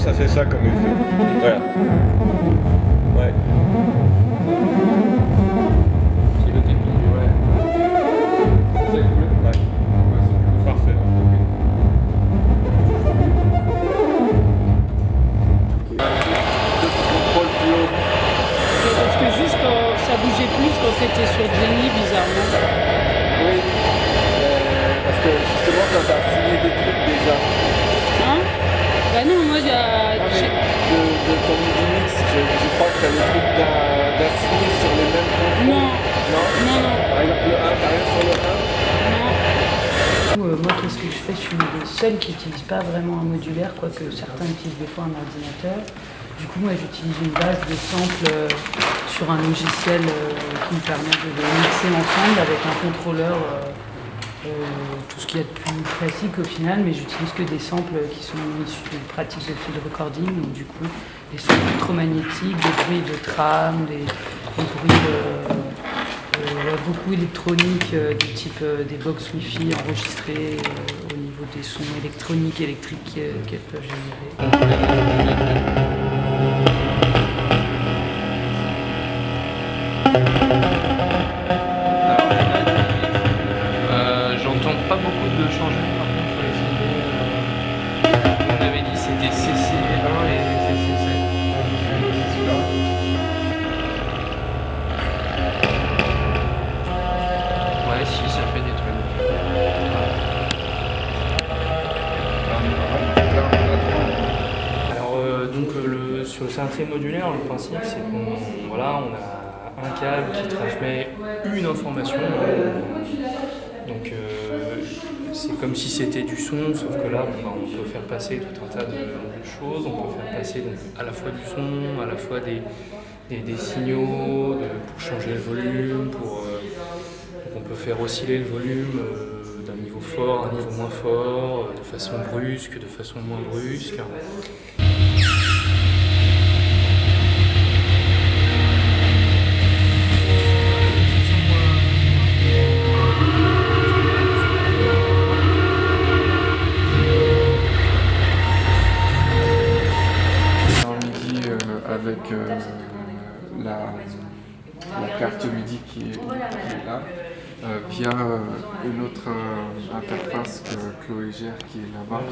ça fait ça comme effet. Voilà. Ouais. C'est le tapis, ouais. C'est cool. Ouais. Parfait. Contrôle plus haut. Parce que juste quand ça bougeait plus quand c'était sur Jenny, bizarrement. Oui. Euh, parce que justement, quand t'as signé des trucs déjà Hein? Bah non, de, de ton MIDI mix, je, je crois que t'as les trucs d'à- d'assigner sur les mêmes contrôles. Non. Non Non, non, Par exemple, le 1, t'as rien sur le 1 non. Euh, moi, qu'est-ce que je fais? Je suis une des seules qui n'utilise pas vraiment un modulaire, quoique certains utilisent des fois un ordinateur. Du coup, moi, j'utilise une base de samples euh, sur un logiciel euh, qui me permet de les mixer ensemble avec un contrôleur, qu'il y a de plus classique au final, mais j'utilise que des samples qui sont issus de pratiques de field recording, donc du coup, des sons électromagnétiques, des bruits de tram, des, bruits de, euh, beaucoup électronique euh, du type euh, des box Wi-Fi enregistrées euh, au niveau des sons électroniques, électriques euh, qu'elles peuvent générer. Modulaire, le principe c'est qu'on voilà, on a un câble qui transmet une information. Donc euh, c'est comme si c'était du son, sauf que là bah, on peut faire passer tout un tas de, choses. On peut faire passer à la fois du son, à la fois des, des, signaux pour changer le volume, pour, euh, on peut faire osciller le volume euh, d'un niveau fort à un niveau moins fort, de façon brusque, de façon moins brusque. Avec euh, la, carte MIDI qui est, qui est là, euh, via euh, une autre euh, interface que Chloé gère qui est là-bas.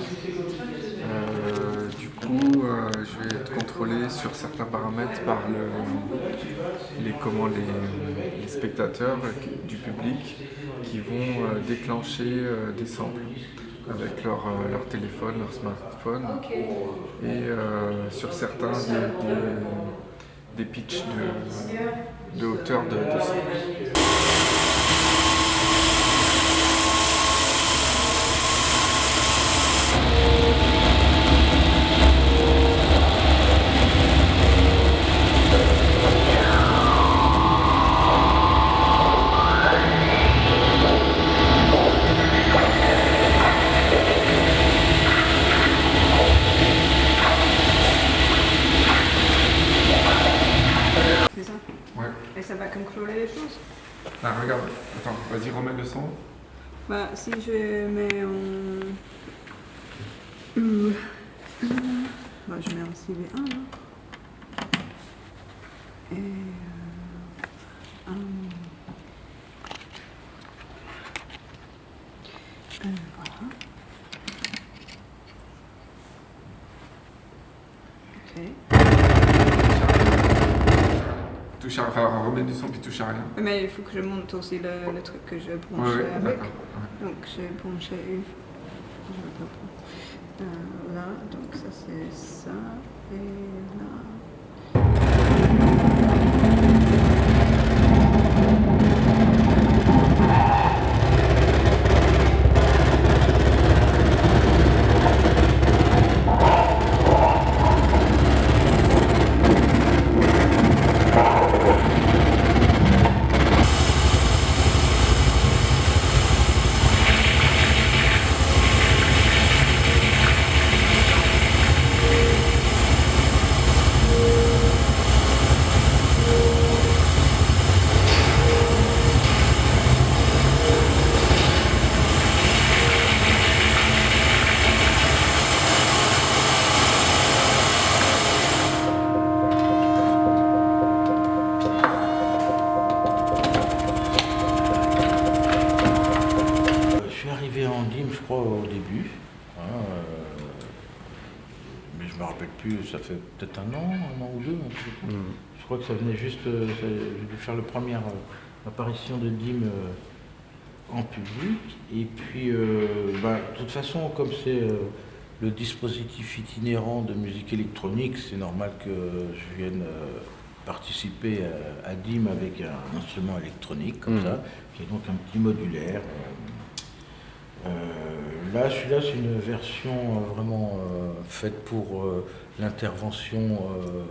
Du coup, je vais être contrôlé sur certains paramètres par le- les, comment, les, spectateurs du public qui vont déclencher des samples avec leur, euh, leur téléphone, leur smartphone. Et euh, sur certains des, des, des pitchs de, de hauteur de, de contrôler les choses Ah, regarde, attends, vas-y, remets le son. Bah, si je mets en... Bah, je mets en CV1, là. Et... Euh, un- Euh, voilà. Ok. Touche à, enfin, remets du son puis touche à rien. Mais il faut que je monte aussi le, le truc que je branche Ouais, avec. Donc j'ai branché une. Je vais pas prendre. Euh, là, donc ça c'est ça. Et là. Hein, euh, mais je me rappelle plus, ça fait peut-être un an, un an ou deux. Hein, mm. Je crois que ça venait juste, euh, j'ai dû faire la première euh, apparition de Dim en public. Et puis, bah, de toute façon, comme c'est le dispositif itinérant de musique électronique, c'est normal que je vienne participer à, DIM avec un instrument électronique comme mm. ça, qui est donc un petit modulaire là, celui-là, c'est une version euh, vraiment euh, faite pour euh, l'intervention euh,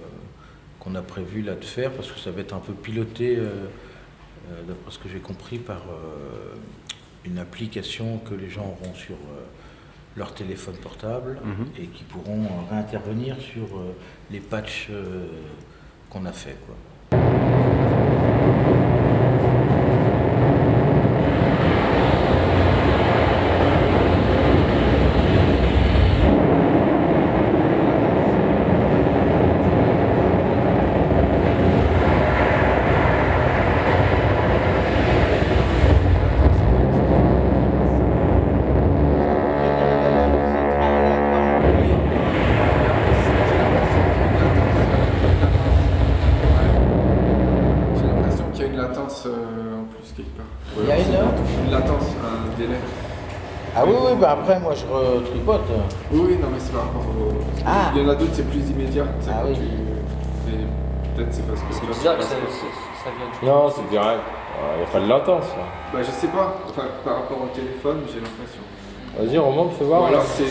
qu'on a prévu là de faire, parce que ça va être un peu piloté, d'après ce que j'ai compris, par une application que les gens auront sur leur téléphone portable Mhm. et qui pourront réintervenir sur les patchs qu'on a fait. Quoi. J'ai l'impression qu'il y a une latence euh, en plus quelque part. Il y a une Une latence, un délai. Ah oui, oui, bah après, moi je retripote. Oui, oui, non, mais c'est par rapport au. Ah. Il y en a d'autres, c'est plus immédiat. c'est Ah oui. tu- Peut-être c'est parce que. C'est bizarre que ça, ça- ça vient du. Non, c'est direct. Il n'y a pas de latence. là. Bah, je sais pas. Enfin, par rapport au téléphone, j'ai l'impression. Vas-y, remonte, fais Ou voir. alors c'est.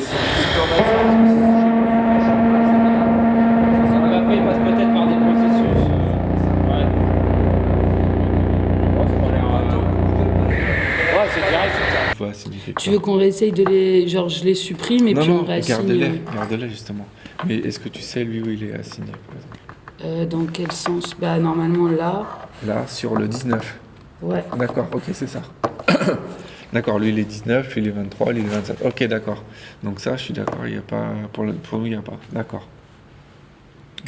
Tu veux qu'on réessaye de les. Genre, je les supprime et non, puis on réassigne. garde-les, garde-les justement. Mais est-ce que tu sais lui où il est assigné par exemple? Euh, dans quel sens? Bah, normalement là. Là, sur le 19. Ouais. D'accord, ok, c'est ça. d'accord, lui il est 19, lui il est 23, lui il est 27. Ok, d'accord. Donc ça, je suis d'accord, il n'y a pas. Pour, le- pour nous, il n'y a pas. D'accord.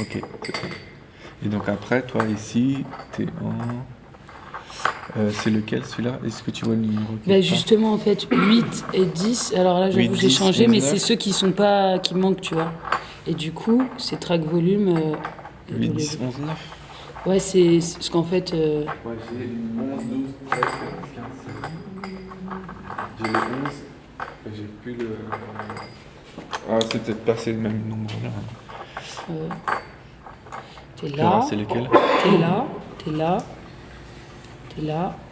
Ok. Et donc après, toi ici, t'es en. Euh, c'est lequel celui-là? Est-ce que tu vois le numéro Bah justement, en fait, 8 et 10. Alors là, 8, j'avoue, j'ai 10, changé, mais 19. c'est ceux qui sont pas. qui manquent, tu vois. Et du coup, c'est track volume. euh, 8, 10, 11, 9. Ouais, c'est parce qu'en fait. euh, Ouais, j'ai 11, 12, 13, 14, 15, 16. J'ai le 11, et j'ai plus le. Ah, c'est peut-être pas ces mêmes nombres là. euh, T'es là, c'est lesquels t'es là, t'es là, là,